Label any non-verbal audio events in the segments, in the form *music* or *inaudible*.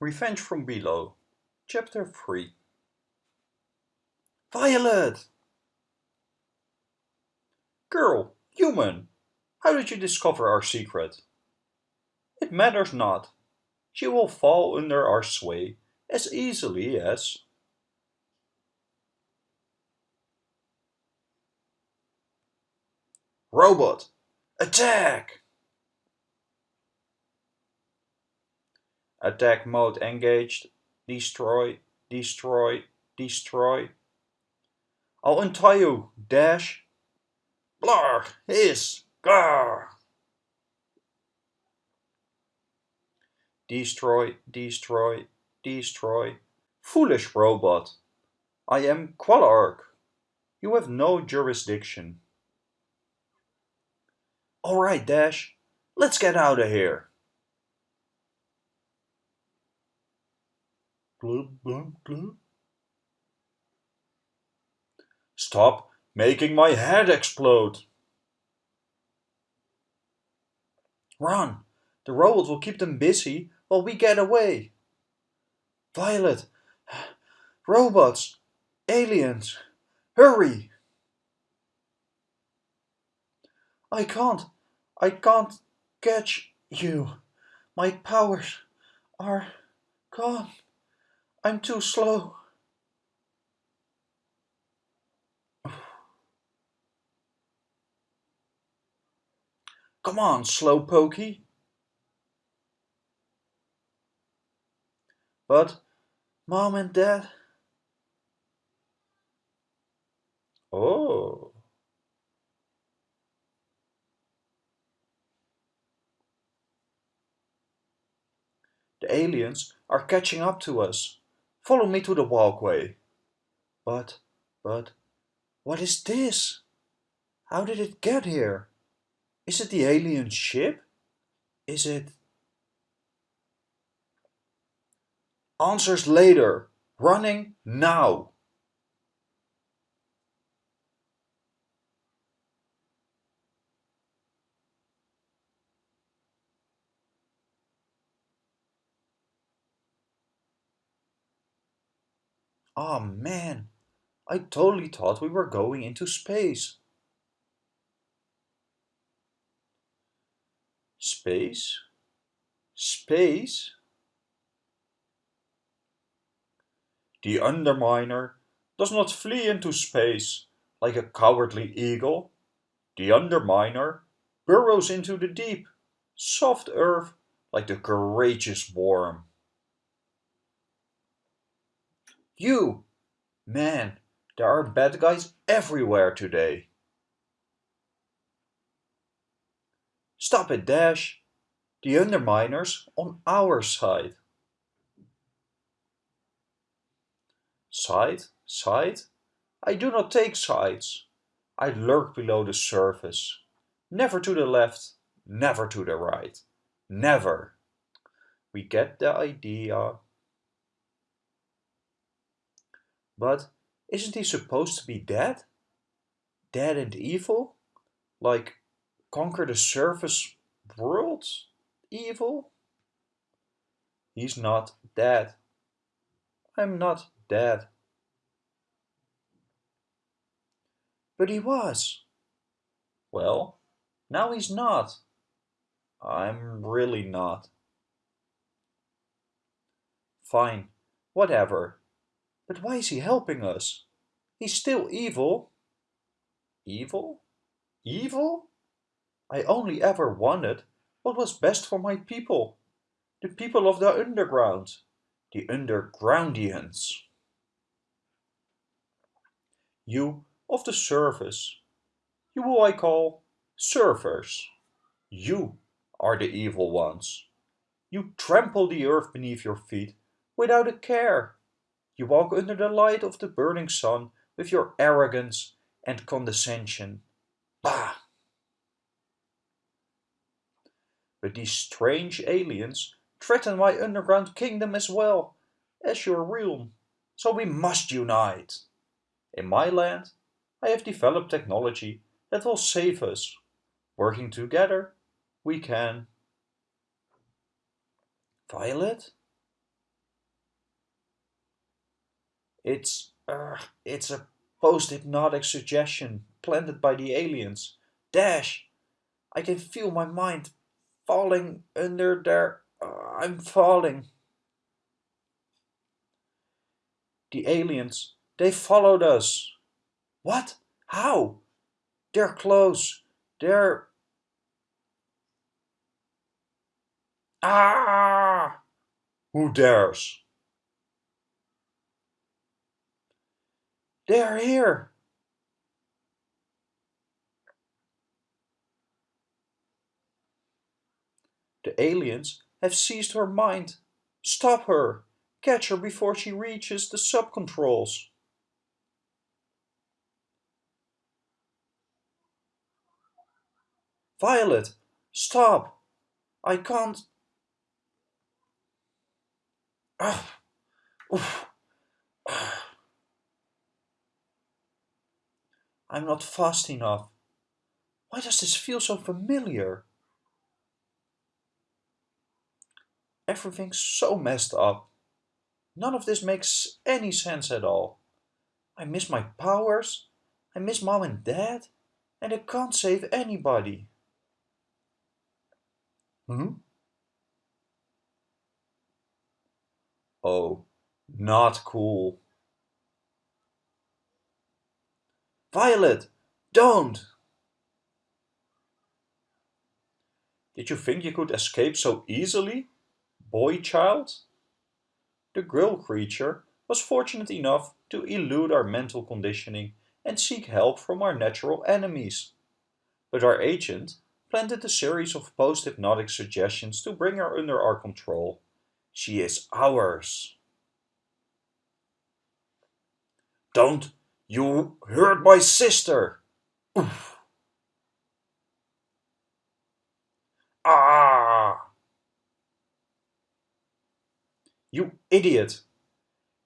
Revenge from Below, Chapter 3 Violet! Girl, human, how did you discover our secret? It matters not. She will fall under our sway as easily as... Robot, attack! Attack mode engaged. Destroy, destroy, destroy. I'll untie you, Dash. Blar, hiss, gar. Destroy, destroy, destroy. Foolish robot. I am Qualark. You have no jurisdiction. Alright, Dash. Let's get out of here. Glub, glub, glub. Stop making my head explode. Run! The robot will keep them busy while we get away. Violet! Robots! Aliens! Hurry! I can't. I can't catch you. My powers are gone. I'm too slow. Come on, slow pokey. But Mom and Dad... Oh. The aliens are catching up to us. Follow me to the walkway. But, but, what is this? How did it get here? Is it the alien ship? Is it... Answers later. Running now. Oh man, I totally thought we were going into space. Space? Space? The Underminer does not flee into space like a cowardly eagle. The Underminer burrows into the deep, soft earth like the courageous worm. You! Man, there are bad guys everywhere today. Stop it, Dash. The Underminer's on our side. Side? Side? I do not take sides. I lurk below the surface. Never to the left, never to the right. Never. We get the idea. But isn't he supposed to be dead? Dead and evil? Like conquer the surface world evil? He's not dead. I'm not dead. But he was. Well, now he's not. I'm really not. Fine, whatever. But why is he helping us? He's still evil. Evil? Evil? I only ever wanted what was best for my people. The people of the underground. The undergroundians. You of the surface. You who I call surfers. You are the evil ones. You trample the earth beneath your feet without a care. You walk under the light of the burning sun with your arrogance and condescension. Bah! But these strange aliens threaten my underground kingdom as well as your realm, so we must unite. In my land, I have developed technology that will save us. Working together, we can. Violet? It's, uh, it's a post-hypnotic suggestion planted by the aliens. Dash! I can feel my mind falling under there. Uh, I'm falling. The aliens, they followed us. What? How? They're close. They're... Ah! Who dares? They're here. The aliens have seized her mind. Stop her! Catch her before she reaches the sub-controls. Violet, stop! I can't... Ah, oof. I'm not fast enough. Why does this feel so familiar? Everything's so messed up. None of this makes any sense at all. I miss my powers, I miss mom and dad, and I can't save anybody. Hmm? Oh, not cool. Violet, don't! Did you think you could escape so easily? boy child? The grill creature was fortunate enough to elude our mental conditioning and seek help from our natural enemies. But our agent planted a series of post-hypnotic suggestions to bring her under our control. She is ours. Don't you hurt my sister! Oof. *sighs* Ah! You idiot!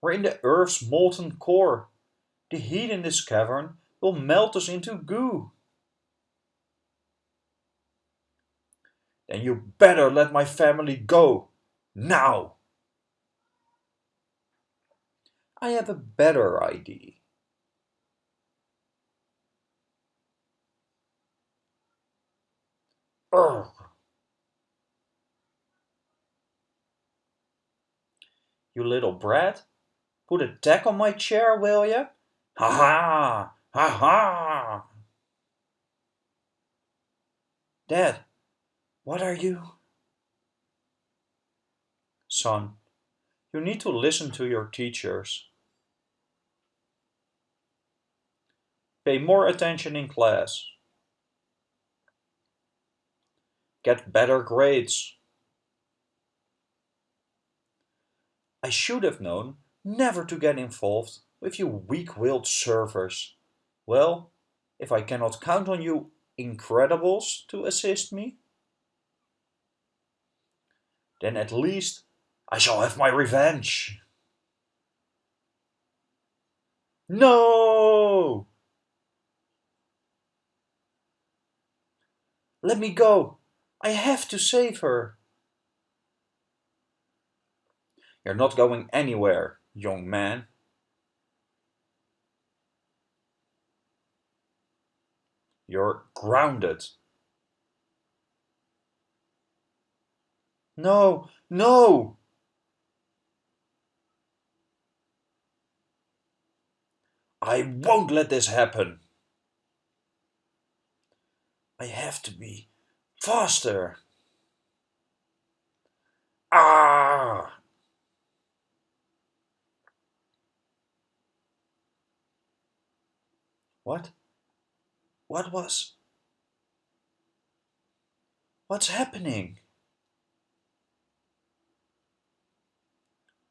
We're in the Earth's molten core. The heat in this cavern will melt us into goo. Then you better let my family go. Now! I have a better idea. Urgh. *clears throat* you little brat. Put a tack on my chair, will ya? Ha ha! Ha ha! Dad, what are you? Son, you need to listen to your teachers. Pay more attention in class. Get better grades. I should have known never to get involved with you weak-willed surfers. Well, if I cannot count on you Incredibles to assist me, then at least I shall have my revenge. No! Let me go. I have to save her. You're not going anywhere, young man. You're grounded. No, no! I won't let this happen. I have to be faster. Ah! What? What was? What's happening?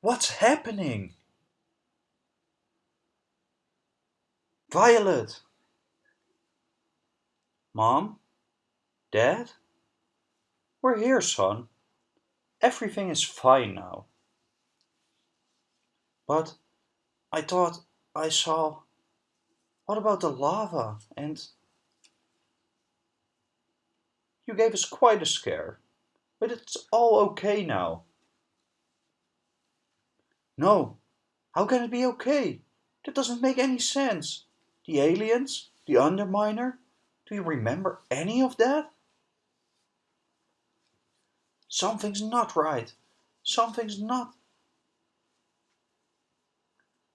What's happening? Violet! Mom? Dad? We're here, son. Everything is fine now. But I thought I saw... What about the lava and... You gave us quite a scare, but it's all okay now. No, How can it be okay? That doesn't make any sense. The aliens? The Underminer? Do you remember any of that? Something's not right. Something's not.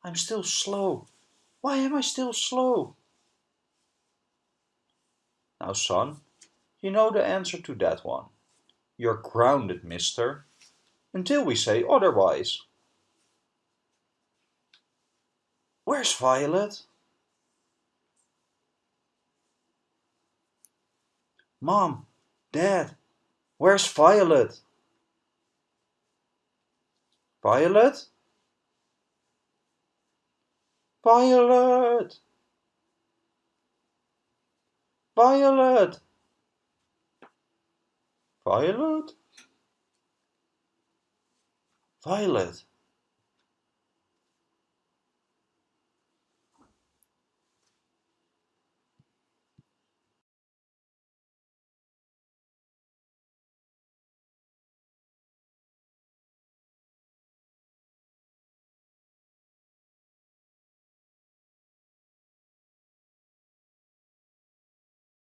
I'm still slow. Why am I still slow? Now, son, you know the answer to that one. You're grounded, mister. Until we say otherwise. Where's Violet? Mom, Dad, where's Violet? Violet? Violet! Violet! Violet? Violet!